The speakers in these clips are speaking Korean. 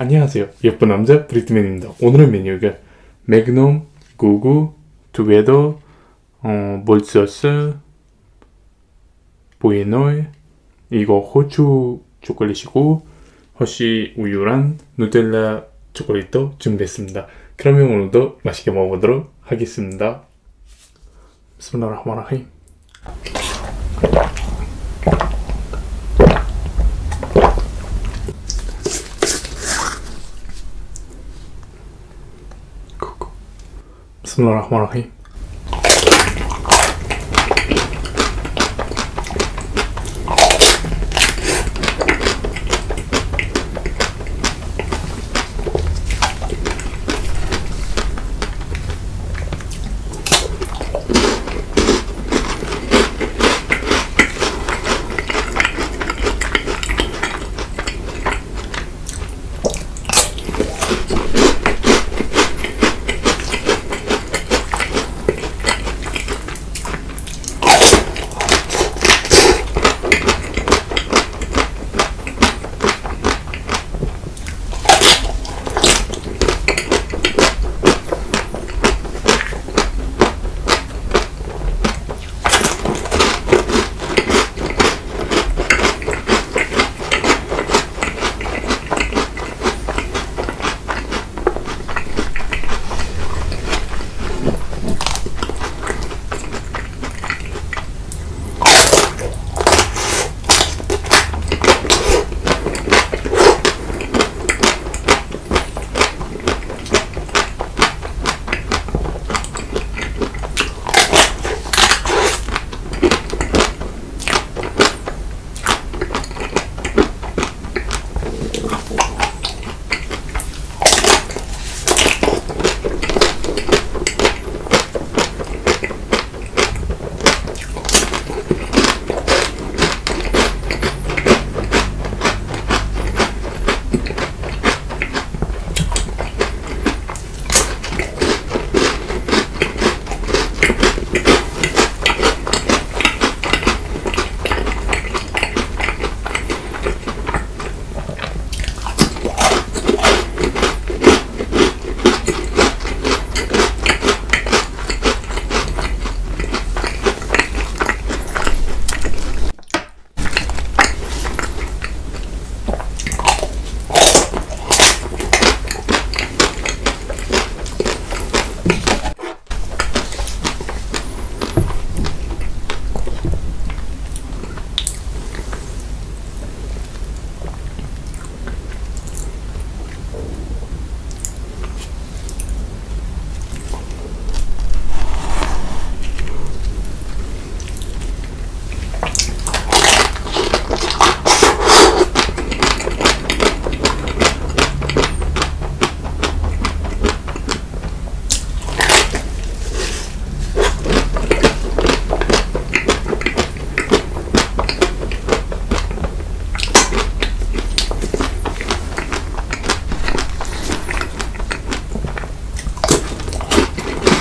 안녕하세요. 예쁜 남자 브리트맨입니다. 오늘의 메뉴가 매그넘, 구구, 투게더, 어, 몰서스, 보이노이 이거 호주 초콜릿이고 허쉬 우유랑 누텔라 초콜릿도 준비했습니다. 그러면 오늘도 맛있게 먹어보도록 하겠습니다. 비스밀라흐마니르힘 Bismillahirrahmanirrahim.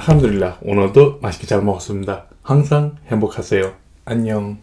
함드릴라 오늘도 맛있게 잘 먹었습니다. 항상 행복하세요. 안녕.